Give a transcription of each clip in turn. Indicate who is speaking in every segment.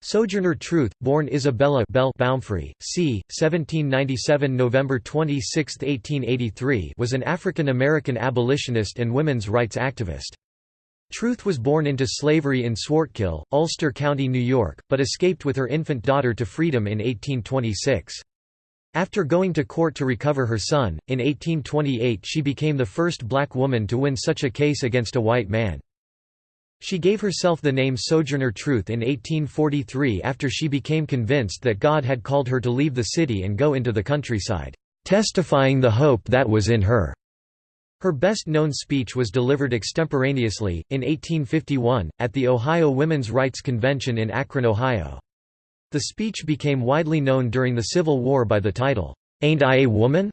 Speaker 1: Sojourner Truth, born Isabella Bell Baumfree, c. 1797 November 26, 1883 was an African-American abolitionist and women's rights activist. Truth was born into slavery in Swartkill, Ulster County, New York, but escaped with her infant daughter to freedom in 1826. After going to court to recover her son, in 1828 she became the first black woman to win such a case against a white man. She gave herself the name Sojourner Truth in 1843 after she became convinced that God had called her to leave the city and go into the countryside, testifying the hope that was in her. Her best-known speech was delivered extemporaneously, in 1851, at the Ohio Women's Rights Convention in Akron, Ohio. The speech became widely known during the Civil War by the title, "'Ain't I a Woman?'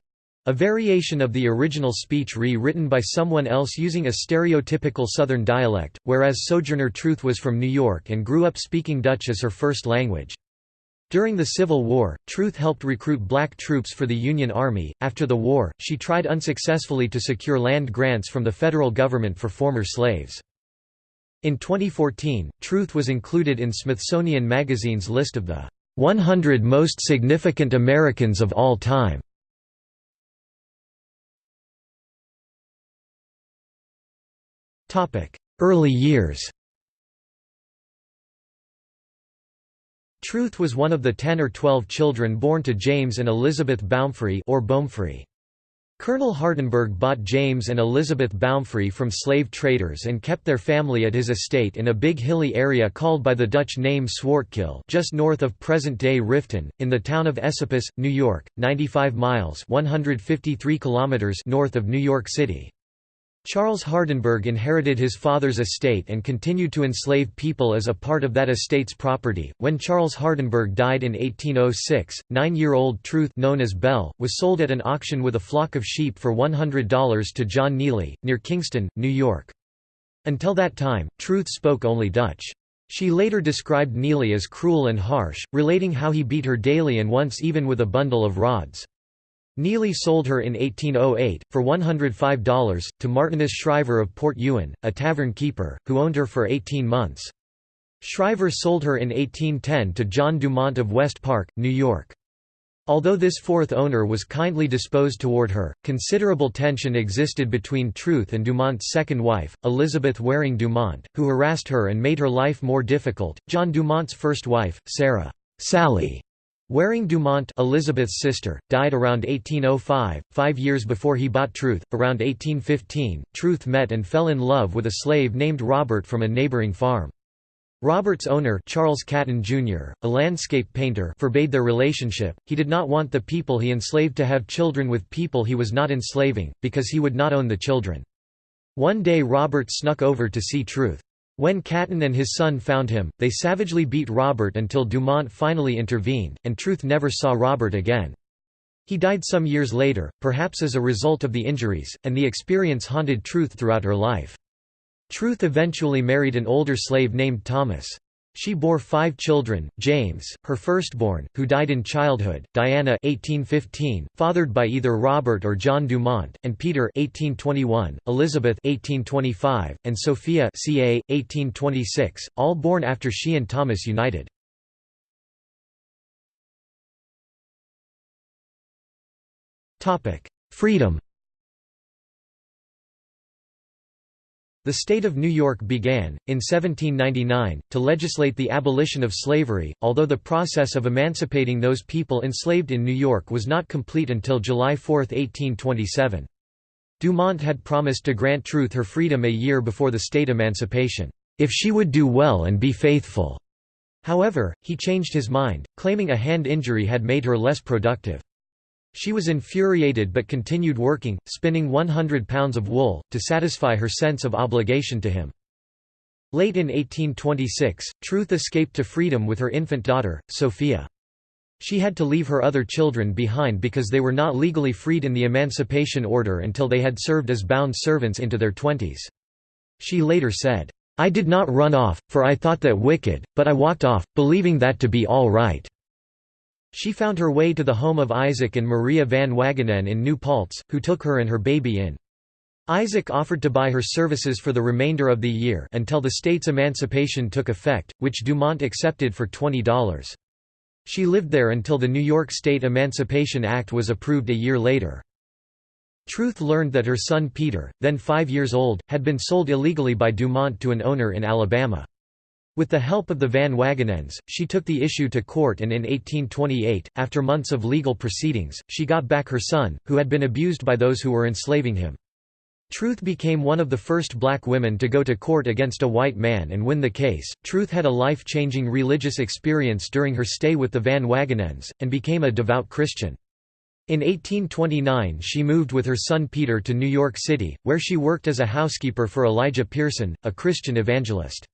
Speaker 1: A variation of the original speech re-written by someone else using a stereotypical Southern dialect, whereas Sojourner Truth was from New York and grew up speaking Dutch as her first language. During the Civil War, Truth helped recruit black troops for the Union Army. After the war, she tried unsuccessfully to secure land grants from the federal government for former slaves. In 2014, Truth was included in Smithsonian Magazine's list of the 100 Most Significant Americans of All Time. Early years Truth was one of the 10 or 12 children born to James and Elizabeth Baumfree or Baumfree. Colonel Hardenberg bought James and Elizabeth Baumfree from slave traders and kept their family at his estate in a big hilly area called by the Dutch name Swartkill just north of present-day Rifton, in the town of Esopus, New York, 95 miles 153 kilometers north of New York City. Charles Hardenberg inherited his father's estate and continued to enslave people as a part of that estate's property. When Charles Hardenberg died in 1806, nine-year-old Truth known as Belle, was sold at an auction with a flock of sheep for $100 to John Neely, near Kingston, New York. Until that time, Truth spoke only Dutch. She later described Neely as cruel and harsh, relating how he beat her daily and once even with a bundle of rods. Neely sold her in 1808, for $105, to Martinus Shriver of Port Ewen, a tavern keeper, who owned her for 18 months. Shriver sold her in 1810 to John Dumont of West Park, New York. Although this fourth owner was kindly disposed toward her, considerable tension existed between Truth and Dumont's second wife, Elizabeth Waring Dumont, who harassed her and made her life more difficult. John Dumont's first wife, Sarah Sally Waring Dumont Elizabeth's sister, died around 1805, five years before he bought Truth. Around 1815, Truth met and fell in love with a slave named Robert from a neighboring farm. Robert's owner Charles Catton Jr., a landscape painter forbade their relationship, he did not want the people he enslaved to have children with people he was not enslaving, because he would not own the children. One day Robert snuck over to see Truth. When Catton and his son found him, they savagely beat Robert until Dumont finally intervened, and Truth never saw Robert again. He died some years later, perhaps as a result of the injuries, and the experience haunted Truth throughout her life. Truth eventually married an older slave named Thomas. She bore five children, James, her firstborn, who died in childhood, Diana 1815, fathered by either Robert or John Dumont, and Peter 1821, Elizabeth 1825, and Sophia ca. 1826, all born after she and Thomas united. Freedom The state of New York began, in 1799, to legislate the abolition of slavery, although the process of emancipating those people enslaved in New York was not complete until July 4, 1827. Dumont had promised to grant Truth her freedom a year before the state emancipation, if she would do well and be faithful. However, he changed his mind, claiming a hand injury had made her less productive. She was infuriated but continued working, spinning 100 pounds of wool, to satisfy her sense of obligation to him. Late in 1826, Truth escaped to freedom with her infant daughter, Sophia. She had to leave her other children behind because they were not legally freed in the Emancipation Order until they had served as bound servants into their twenties. She later said, I did not run off, for I thought that wicked, but I walked off, believing that to be all right. She found her way to the home of Isaac and Maria van Wagenen in New Paltz, who took her and her baby in. Isaac offered to buy her services for the remainder of the year until the state's emancipation took effect, which Dumont accepted for $20. She lived there until the New York State Emancipation Act was approved a year later. Truth learned that her son Peter, then five years old, had been sold illegally by Dumont to an owner in Alabama. With the help of the Van Wagenens, she took the issue to court and in 1828, after months of legal proceedings, she got back her son, who had been abused by those who were enslaving him. Truth became one of the first black women to go to court against a white man and win the case. Truth had a life changing religious experience during her stay with the Van Wagenens, and became a devout Christian. In 1829 she moved with her son Peter to New York City, where she worked as a housekeeper for Elijah Pierson, a Christian evangelist.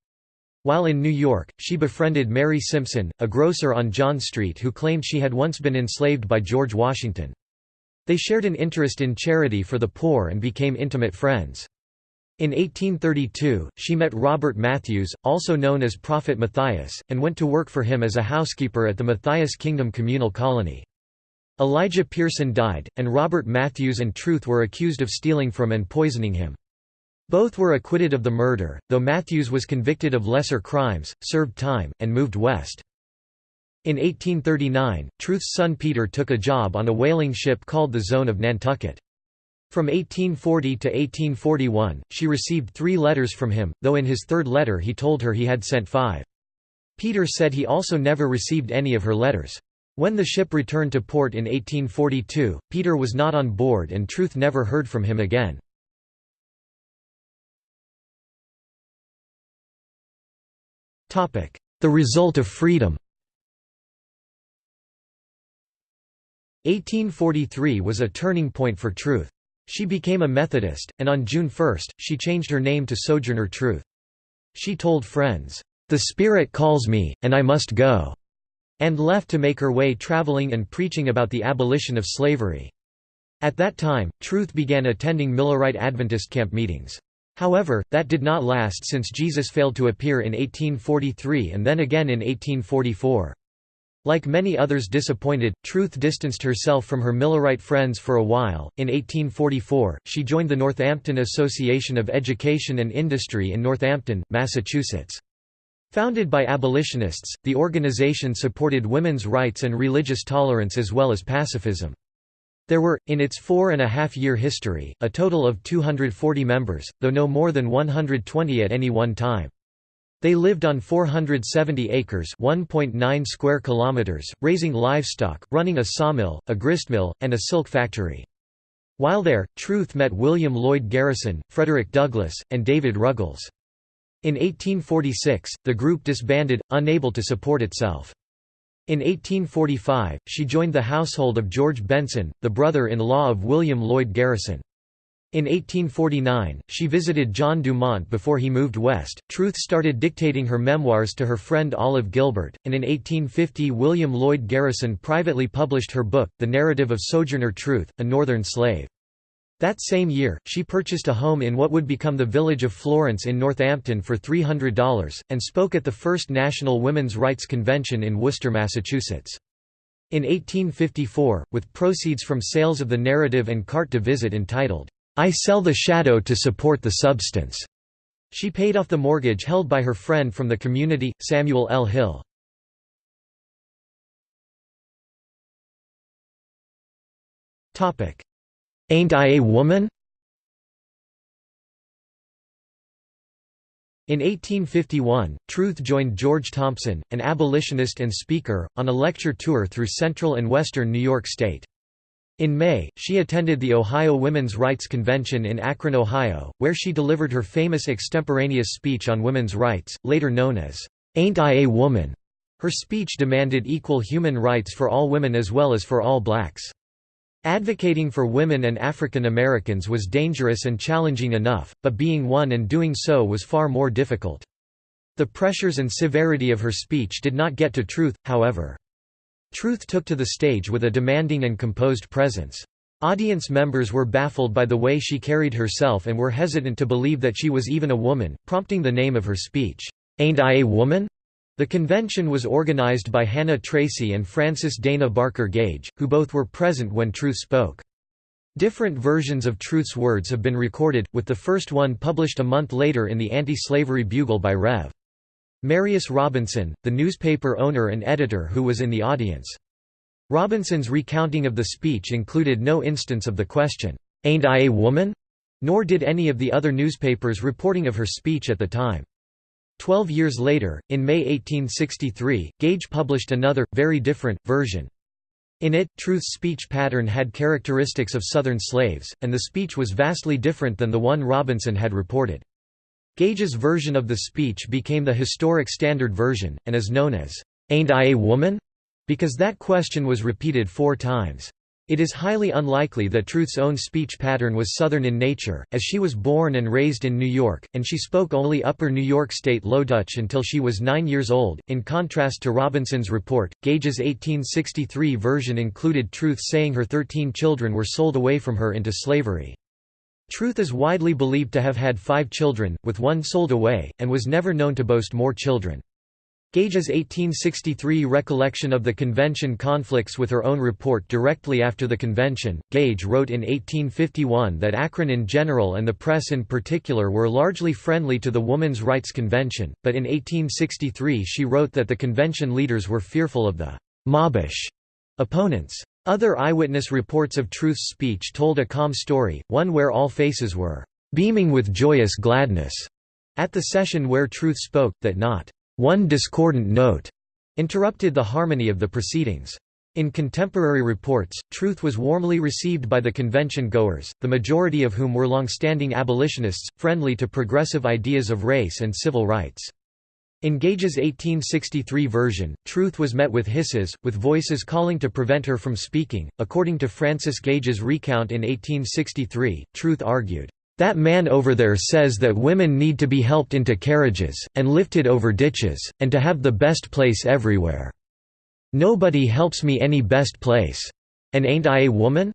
Speaker 1: While in New York, she befriended Mary Simpson, a grocer on John Street who claimed she had once been enslaved by George Washington. They shared an interest in charity for the poor and became intimate friends. In 1832, she met Robert Matthews, also known as Prophet Matthias, and went to work for him as a housekeeper at the Matthias Kingdom Communal Colony. Elijah Pierson died, and Robert Matthews and Truth were accused of stealing from and poisoning him. Both were acquitted of the murder, though Matthews was convicted of lesser crimes, served time, and moved west. In 1839, Truth's son Peter took a job on a whaling ship called the Zone of Nantucket. From 1840 to 1841, she received three letters from him, though in his third letter he told her he had sent five. Peter said he also never received any of her letters. When the ship returned to port in 1842, Peter was not on board and Truth never heard from him again. The result of freedom 1843 was a turning point for Truth. She became a Methodist, and on June 1, she changed her name to Sojourner Truth. She told friends, "'The Spirit calls me, and I must go' and left to make her way traveling and preaching about the abolition of slavery. At that time, Truth began attending Millerite Adventist camp meetings. However, that did not last since Jesus failed to appear in 1843 and then again in 1844. Like many others disappointed, Truth distanced herself from her Millerite friends for a while. In 1844, she joined the Northampton Association of Education and Industry in Northampton, Massachusetts. Founded by abolitionists, the organization supported women's rights and religious tolerance as well as pacifism. There were, in its four and a half year history, a total of 240 members, though no more than 120 at any one time. They lived on 470 acres (1.9 square kilometers), raising livestock, running a sawmill, a gristmill, and a silk factory. While there, Truth met William Lloyd Garrison, Frederick Douglass, and David Ruggles. In 1846, the group disbanded, unable to support itself. In 1845, she joined the household of George Benson, the brother-in-law of William Lloyd Garrison. In 1849, she visited John Dumont before he moved west. Truth started dictating her memoirs to her friend Olive Gilbert, and in 1850 William Lloyd Garrison privately published her book, The Narrative of Sojourner Truth, a Northern Slave. That same year, she purchased a home in what would become the village of Florence in Northampton for $300, and spoke at the first National Women's Rights Convention in Worcester, Massachusetts. In 1854, with proceeds from sales of the narrative and carte de visite entitled, I sell the shadow to support the substance. She paid off the mortgage held by her friend from the community, Samuel L. Hill. Ain't I a Woman? In 1851, Truth joined George Thompson, an abolitionist and speaker, on a lecture tour through central and western New York State. In May, she attended the Ohio Women's Rights Convention in Akron, Ohio, where she delivered her famous extemporaneous speech on women's rights, later known as, "'Ain't I a Woman?' Her speech demanded equal human rights for all women as well as for all blacks. Advocating for women and African Americans was dangerous and challenging enough, but being one and doing so was far more difficult. The pressures and severity of her speech did not get to truth, however. Truth took to the stage with a demanding and composed presence. Audience members were baffled by the way she carried herself and were hesitant to believe that she was even a woman, prompting the name of her speech, "'Ain't I a Woman?' The convention was organized by Hannah Tracy and Frances Dana Barker Gage, who both were present when Truth spoke. Different versions of Truth's words have been recorded, with the first one published a month later in the Anti-Slavery Bugle by Rev. Marius Robinson, the newspaper owner and editor who was in the audience. Robinson's recounting of the speech included no instance of the question, "'Ain't I a woman?' nor did any of the other newspapers reporting of her speech at the time. Twelve years later, in May 1863, Gage published another, very different, version. In it, Truth's speech pattern had characteristics of Southern slaves, and the speech was vastly different than the one Robinson had reported. Gage's version of the speech became the historic standard version, and is known as, "'Ain't I a Woman?' because that question was repeated four times. It is highly unlikely that Truth's own speech pattern was Southern in nature, as she was born and raised in New York, and she spoke only Upper New York State Low Dutch until she was nine years old. In contrast to Robinson's report, Gage's 1863 version included Truth saying her thirteen children were sold away from her into slavery. Truth is widely believed to have had five children, with one sold away, and was never known to boast more children. Gage's 1863 recollection of the convention conflicts with her own report directly after the convention. Gage wrote in 1851 that Akron in general and the press in particular were largely friendly to the Woman's Rights Convention, but in 1863 she wrote that the convention leaders were fearful of the mobbish opponents. Other eyewitness reports of Truth's speech told a calm story, one where all faces were beaming with joyous gladness at the session where Truth spoke, that not one discordant note interrupted the harmony of the proceedings. In contemporary reports, Truth was warmly received by the convention goers, the majority of whom were long-standing abolitionists, friendly to progressive ideas of race and civil rights. In Gage's 1863 version, Truth was met with hisses, with voices calling to prevent her from speaking. According to Frances Gage's recount in 1863, Truth argued, that man over there says that women need to be helped into carriages, and lifted over ditches, and to have the best place everywhere. Nobody helps me any best place. And ain't I a woman?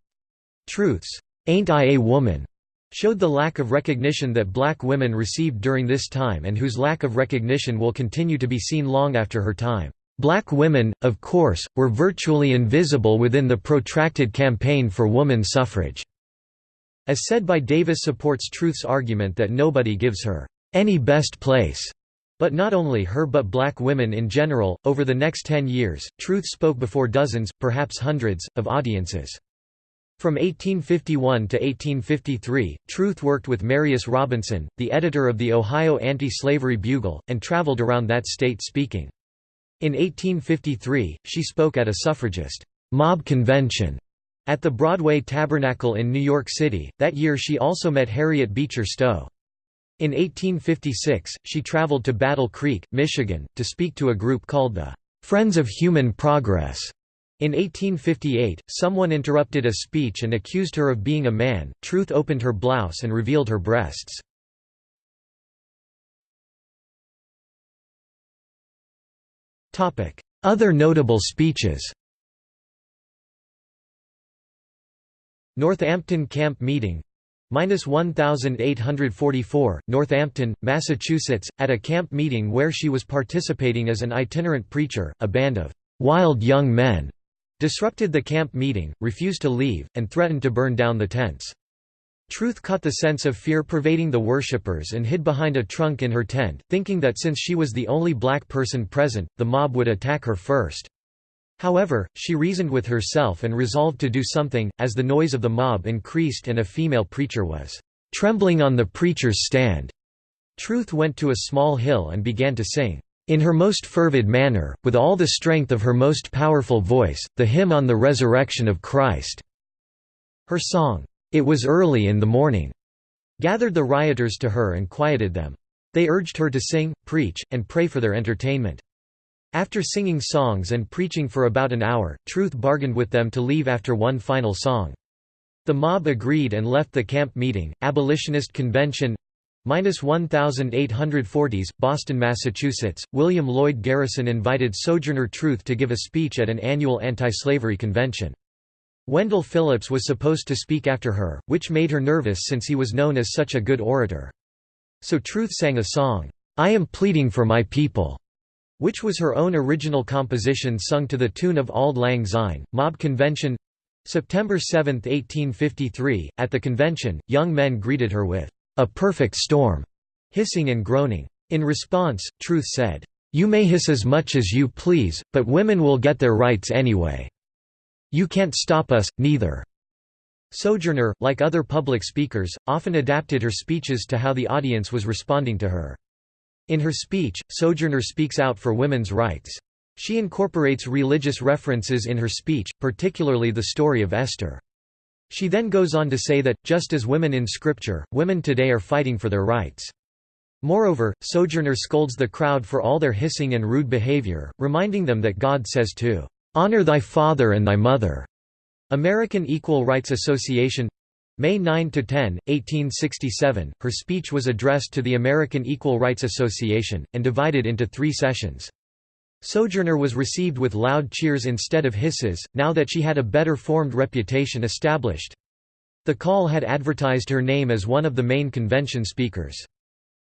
Speaker 1: Truth's, ain't I a woman? showed the lack of recognition that black women received during this time and whose lack of recognition will continue to be seen long after her time. Black women, of course, were virtually invisible within the protracted campaign for woman suffrage. As said by Davis supports Truth's argument that nobody gives her any best place. But not only her but black women in general, over the next ten years, Truth spoke before dozens, perhaps hundreds, of audiences. From 1851 to 1853, Truth worked with Marius Robinson, the editor of the Ohio Anti-Slavery Bugle, and traveled around that state speaking. In 1853, she spoke at a suffragist mob convention at the Broadway Tabernacle in New York City, that year she also met Harriet Beecher Stowe. In 1856, she traveled to Battle Creek, Michigan, to speak to a group called the Friends of Human Progress. In 1858, someone interrupted a speech and accused her of being a man. Truth opened her blouse and revealed her breasts. Other notable speeches Northampton Camp Meeting Minus 1844, Northampton, Massachusetts, at a camp meeting where she was participating as an itinerant preacher, a band of wild young men disrupted the camp meeting, refused to leave, and threatened to burn down the tents. Truth caught the sense of fear pervading the worshippers and hid behind a trunk in her tent, thinking that since she was the only black person present, the mob would attack her first. However, she reasoned with herself and resolved to do something, as the noise of the mob increased and a female preacher was trembling on the preacher's stand. Truth went to a small hill and began to sing, in her most fervid manner, with all the strength of her most powerful voice, the hymn on the resurrection of Christ. Her song, It Was Early in the Morning, gathered the rioters to her and quieted them. They urged her to sing, preach, and pray for their entertainment. After singing songs and preaching for about an hour, Truth bargained with them to leave after one final song. The mob agreed and left the camp meeting. Abolitionist Convention Minus 1840s, Boston, Massachusetts. William Lloyd Garrison invited Sojourner Truth to give a speech at an annual anti-slavery convention. Wendell Phillips was supposed to speak after her, which made her nervous since he was known as such a good orator. So Truth sang a song, I am pleading for my people which was her own original composition sung to the tune of Auld Lang Syne. Mob Convention September 7, 1853, at the convention, young men greeted her with a perfect storm, hissing and groaning. In response, Truth said, "You may hiss as much as you please, but women will get their rights anyway. You can't stop us, neither." Sojourner, like other public speakers, often adapted her speeches to how the audience was responding to her. In her speech, Sojourner speaks out for women's rights. She incorporates religious references in her speech, particularly the story of Esther. She then goes on to say that, just as women in Scripture, women today are fighting for their rights. Moreover, Sojourner scolds the crowd for all their hissing and rude behavior, reminding them that God says to, "'Honor thy father and thy mother'". American Equal Rights Association May 9–10, 1867, her speech was addressed to the American Equal Rights Association, and divided into three sessions. Sojourner was received with loud cheers instead of hisses, now that she had a better formed reputation established. The call had advertised her name as one of the main convention speakers.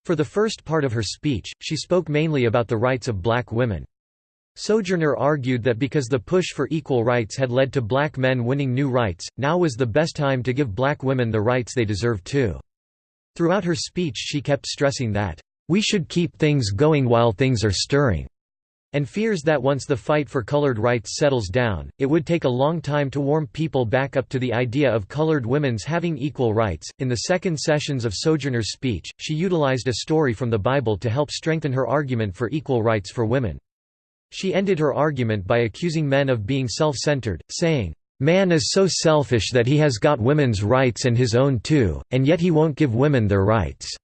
Speaker 1: For the first part of her speech, she spoke mainly about the rights of black women. Sojourner argued that because the push for equal rights had led to black men winning new rights, now was the best time to give black women the rights they deserved too. Throughout her speech she kept stressing that, "...we should keep things going while things are stirring." and fears that once the fight for colored rights settles down, it would take a long time to warm people back up to the idea of colored women's having equal rights. In the second sessions of Sojourner's speech, she utilized a story from the Bible to help strengthen her argument for equal rights for women. She ended her argument by accusing men of being self-centered, saying, Man is so selfish that he has got women's rights and his own too, and yet he won't give women their rights.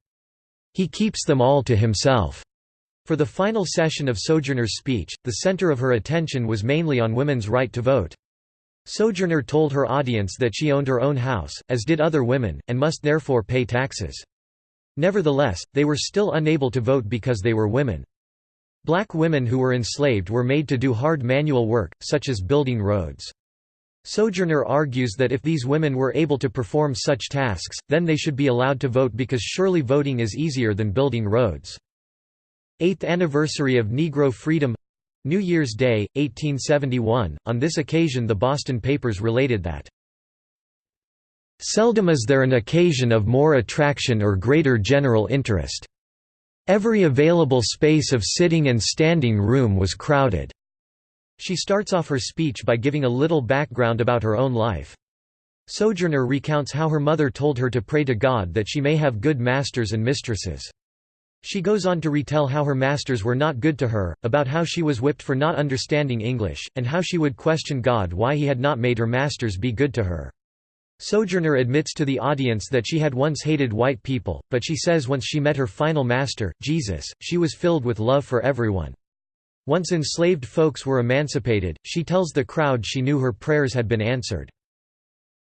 Speaker 1: He keeps them all to himself. For the final session of Sojourner's speech, the center of her attention was mainly on women's right to vote. Sojourner told her audience that she owned her own house, as did other women, and must therefore pay taxes. Nevertheless, they were still unable to vote because they were women. Black women who were enslaved were made to do hard manual work, such as building roads. Sojourner argues that if these women were able to perform such tasks, then they should be allowed to vote because surely voting is easier than building roads. 8th anniversary of Negro Freedom New Year's Day, 1871. On this occasion, the Boston papers related that Seldom is there an occasion of more attraction or greater general interest. Every available space of sitting and standing room was crowded. She starts off her speech by giving a little background about her own life. Sojourner recounts how her mother told her to pray to God that she may have good masters and mistresses. She goes on to retell how her masters were not good to her, about how she was whipped for not understanding English, and how she would question God why he had not made her masters be good to her. Sojourner admits to the audience that she had once hated white people, but she says once she met her final master, Jesus, she was filled with love for everyone. Once enslaved folks were emancipated, she tells the crowd she knew her prayers had been answered.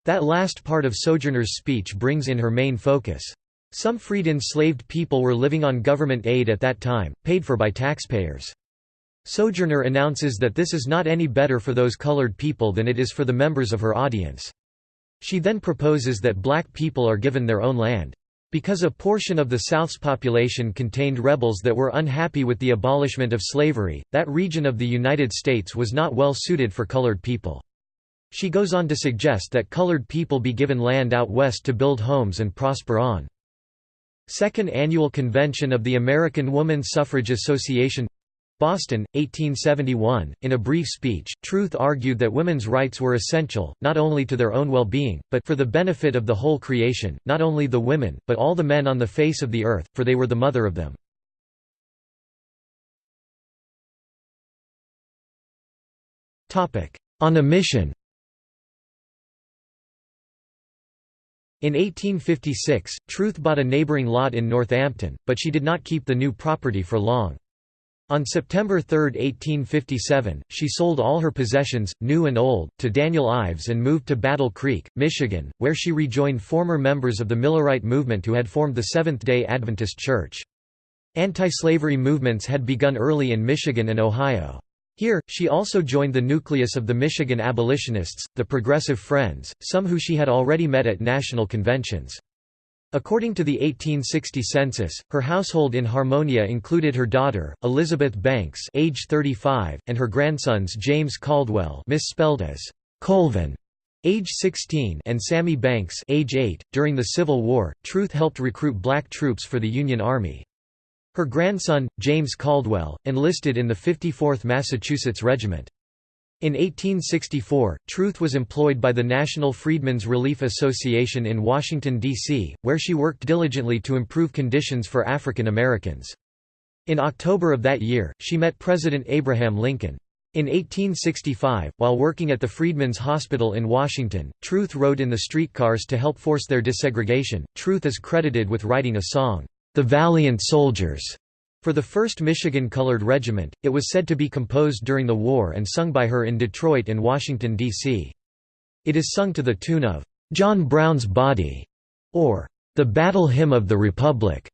Speaker 1: That last part of Sojourner's speech brings in her main focus. Some freed enslaved people were living on government aid at that time, paid for by taxpayers. Sojourner announces that this is not any better for those colored people than it is for the members of her audience. She then proposes that black people are given their own land. Because a portion of the South's population contained rebels that were unhappy with the abolishment of slavery, that region of the United States was not well suited for colored people. She goes on to suggest that colored people be given land out west to build homes and prosper on. Second Annual Convention of the American Woman Suffrage Association Boston, 1871. In a brief speech, Truth argued that women's rights were essential, not only to their own well being, but for the benefit of the whole creation, not only the women, but all the men on the face of the earth, for they were the mother of them. On a mission In 1856, Truth bought a neighboring lot in Northampton, but she did not keep the new property for long. On September 3, 1857, she sold all her possessions, new and old, to Daniel Ives and moved to Battle Creek, Michigan, where she rejoined former members of the Millerite movement who had formed the Seventh-day Adventist Church. Anti-slavery movements had begun early in Michigan and Ohio. Here, she also joined the nucleus of the Michigan abolitionists, the Progressive Friends, some who she had already met at national conventions. According to the 1860 census, her household in Harmonia included her daughter, Elizabeth Banks age 35, and her grandsons James Caldwell misspelled as Colvin age 16 and Sammy Banks age 8. .During the Civil War, Truth helped recruit black troops for the Union Army. Her grandson, James Caldwell, enlisted in the 54th Massachusetts Regiment. In 1864, Truth was employed by the National Freedmen's Relief Association in Washington, D.C., where she worked diligently to improve conditions for African Americans. In October of that year, she met President Abraham Lincoln. In 1865, while working at the Freedmen's Hospital in Washington, Truth rode in the streetcars to help force their desegregation. Truth is credited with writing a song, The Valiant Soldiers, for the 1st Michigan Colored Regiment, it was said to be composed during the war and sung by her in Detroit and Washington, D.C. It is sung to the tune of, "'John Brown's Body' or "'The Battle Hymn of the Republic'".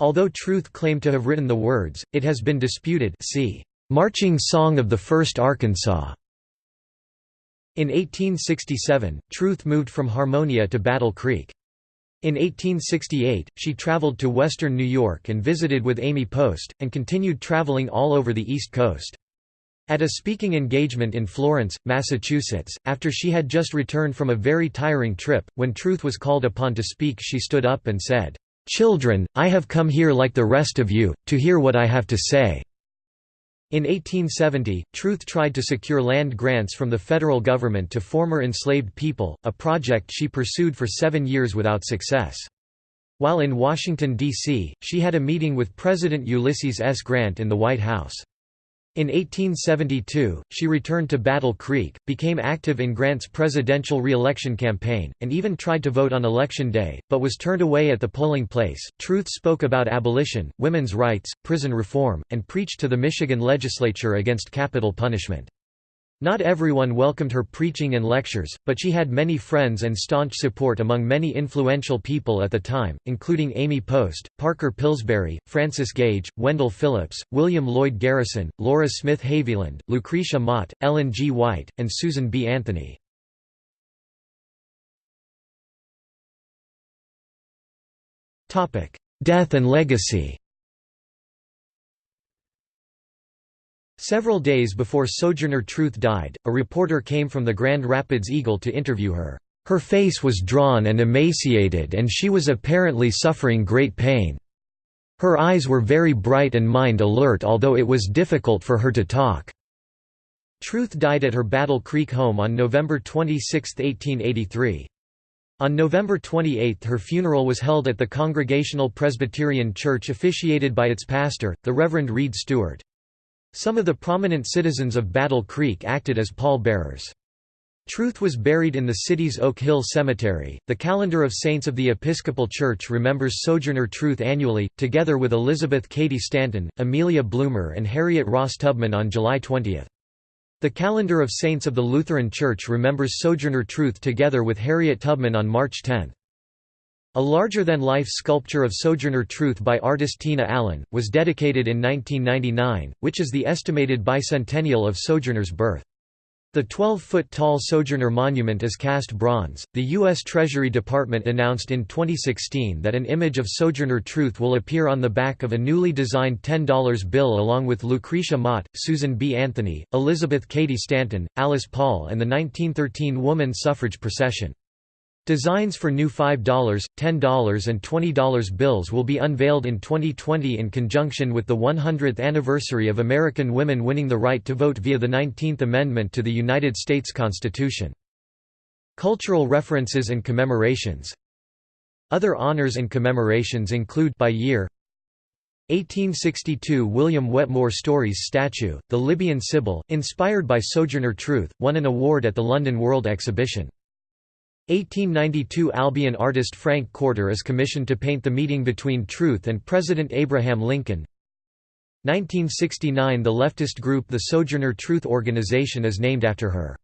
Speaker 1: Although Truth claimed to have written the words, it has been disputed see, "'Marching Song of the 1st Arkansas' In 1867, Truth moved from Harmonia to Battle Creek. In 1868, she traveled to western New York and visited with Amy Post, and continued traveling all over the East Coast. At a speaking engagement in Florence, Massachusetts, after she had just returned from a very tiring trip, when Truth was called upon to speak she stood up and said, "'Children, I have come here like the rest of you, to hear what I have to say. In 1870, Truth tried to secure land grants from the federal government to former enslaved people, a project she pursued for seven years without success. While in Washington, D.C., she had a meeting with President Ulysses S. Grant in the White House. In 1872, she returned to Battle Creek, became active in Grant's presidential re-election campaign, and even tried to vote on Election Day, but was turned away at the polling place. Truth spoke about abolition, women's rights, prison reform, and preached to the Michigan legislature against capital punishment. Not everyone welcomed her preaching and lectures, but she had many friends and staunch support among many influential people at the time, including Amy Post, Parker Pillsbury, Frances Gage, Wendell Phillips, William Lloyd Garrison, Laura Smith Haviland, Lucretia Mott, Ellen G. White, and Susan B. Anthony. Death and legacy Several days before Sojourner Truth died, a reporter came from the Grand Rapids Eagle to interview her. Her face was drawn and emaciated and she was apparently suffering great pain. Her eyes were very bright and mind alert although it was difficult for her to talk. Truth died at her Battle Creek home on November 26, 1883. On November 28 her funeral was held at the Congregational Presbyterian Church officiated by its pastor, the Reverend Reed Stewart. Some of the prominent citizens of Battle Creek acted as pallbearers. Truth was buried in the city's Oak Hill Cemetery. The calendar of saints of the Episcopal Church remembers Sojourner Truth annually, together with Elizabeth Cady Stanton, Amelia Bloomer, and Harriet Ross Tubman on July 20. The calendar of saints of the Lutheran Church remembers Sojourner Truth together with Harriet Tubman on March 10. A larger-than-life sculpture of Sojourner Truth by artist Tina Allen, was dedicated in 1999, which is the estimated bicentennial of Sojourner's birth. The 12-foot-tall Sojourner Monument is cast bronze. The U.S. Treasury Department announced in 2016 that an image of Sojourner Truth will appear on the back of a newly designed $10 bill along with Lucretia Mott, Susan B. Anthony, Elizabeth Cady Stanton, Alice Paul and the 1913 woman suffrage procession. Designs for new $5, $10 and $20 bills will be unveiled in 2020 in conjunction with the 100th anniversary of American women winning the right to vote via the 19th Amendment to the United States Constitution. Cultural references and commemorations Other honors and commemorations include by year 1862 William Wetmore Story's statue, the Libyan Sibyl, inspired by Sojourner Truth, won an award at the London World Exhibition. 1892 Albion artist Frank Courter is commissioned to paint the meeting between Truth and President Abraham Lincoln. 1969 The leftist group the Sojourner Truth Organization is named after her.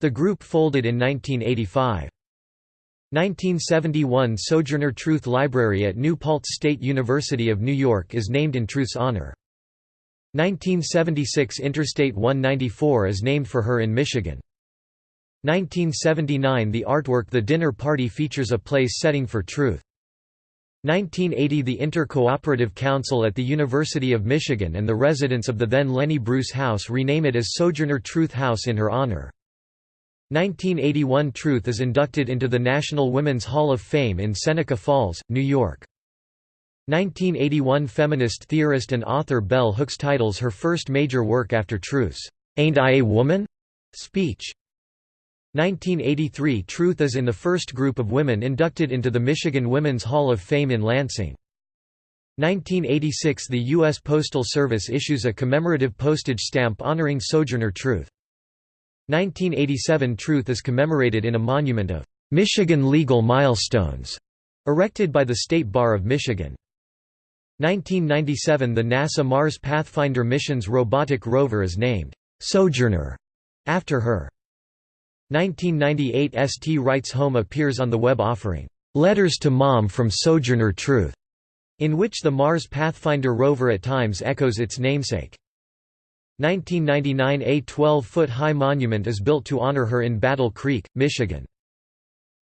Speaker 1: The group folded in 1985. 1971 Sojourner Truth Library at New Paltz State University of New York is named in Truth's honor. 1976 Interstate 194 is named for her in Michigan. 1979 The artwork The Dinner Party features a place setting for truth. 1980 The Inter-Cooperative Council at the University of Michigan and the residents of the then Lenny Bruce House rename it as Sojourner Truth House in her honor. 1981 Truth is inducted into the National Women's Hall of Fame in Seneca Falls, New York. 1981 Feminist theorist and author Bell Hooks titles her first major work after Truth's "'Ain't I a Woman?' speech. 1983 Truth is in the first group of women inducted into the Michigan Women's Hall of Fame in Lansing. 1986 The U.S. Postal Service issues a commemorative postage stamp honoring Sojourner Truth. 1987 Truth is commemorated in a monument of Michigan legal milestones erected by the State Bar of Michigan. 1997 The NASA Mars Pathfinder mission's robotic rover is named Sojourner after her. 1998 St. Writes Home appears on the web offering, "'Letters to Mom from Sojourner Truth' in which the Mars Pathfinder rover at times echoes its namesake. 1999 A 12-foot-high monument is built to honor her in Battle Creek, Michigan.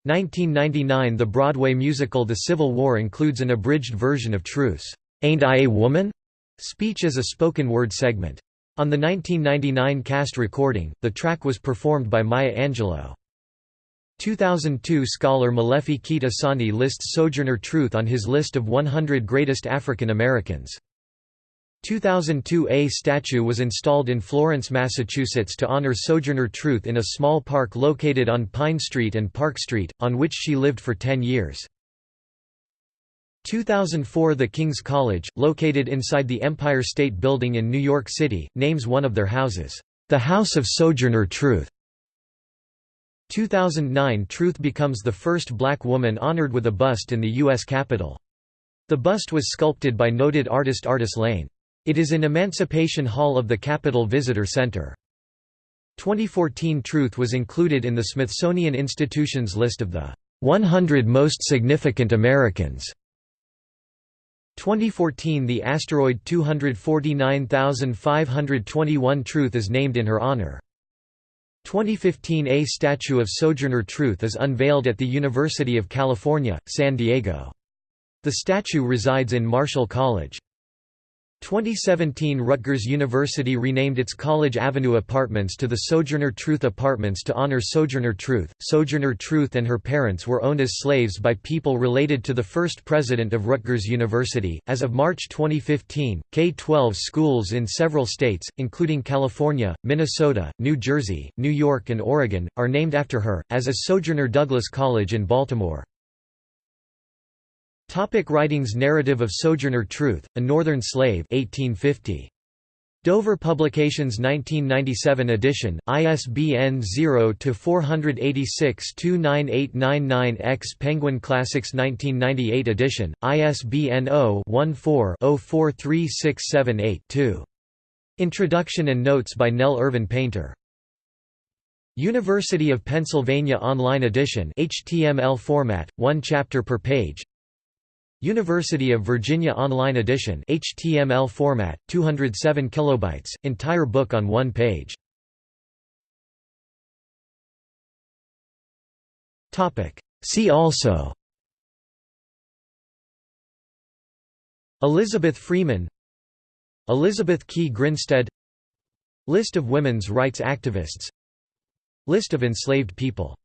Speaker 1: 1999 The Broadway musical The Civil War includes an abridged version of Truth's "'Ain't I a Woman?' speech as a spoken-word segment. On the 1999 cast recording, the track was performed by Maya Angelou. 2002 scholar Molefi Kete Asante lists Sojourner Truth on his list of 100 greatest African Americans. 2002 A statue was installed in Florence, Massachusetts to honor Sojourner Truth in a small park located on Pine Street and Park Street, on which she lived for 10 years. 2004 The King's College, located inside the Empire State Building in New York City, names one of their houses, "...the House of Sojourner Truth". 2009 Truth becomes the first black woman honored with a bust in the U.S. Capitol. The bust was sculpted by noted artist Artis Lane. It is in Emancipation Hall of the Capitol Visitor Center. 2014 Truth was included in the Smithsonian Institution's list of the 100 Most Significant Americans. 2014 The asteroid 249521 Truth is named in her honor. 2015 A statue of Sojourner Truth is unveiled at the University of California, San Diego. The statue resides in Marshall College. 2017 Rutgers University renamed its College Avenue Apartments to the Sojourner Truth Apartments to honor Sojourner Truth. Sojourner Truth and her parents were owned as slaves by people related to the first president of Rutgers University. As of March 2015, K 12 schools in several states, including California, Minnesota, New Jersey, New York, and Oregon, are named after her, as is Sojourner Douglas College in Baltimore. Topic writings Narrative of Sojourner Truth, A Northern Slave 1850. Dover Publications 1997 edition, ISBN 0-486-29899-X Penguin Classics 1998 edition, ISBN 0-14-043678-2. Introduction and notes by Nell Irvin Painter. University of Pennsylvania Online Edition HTML format, one chapter per page University of Virginia Online Edition HTML format, 207 kilobytes, entire book on one page. See also Elizabeth Freeman Elizabeth Key Grinstead List of women's rights activists List of enslaved people